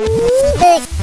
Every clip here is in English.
Music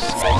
Thanks.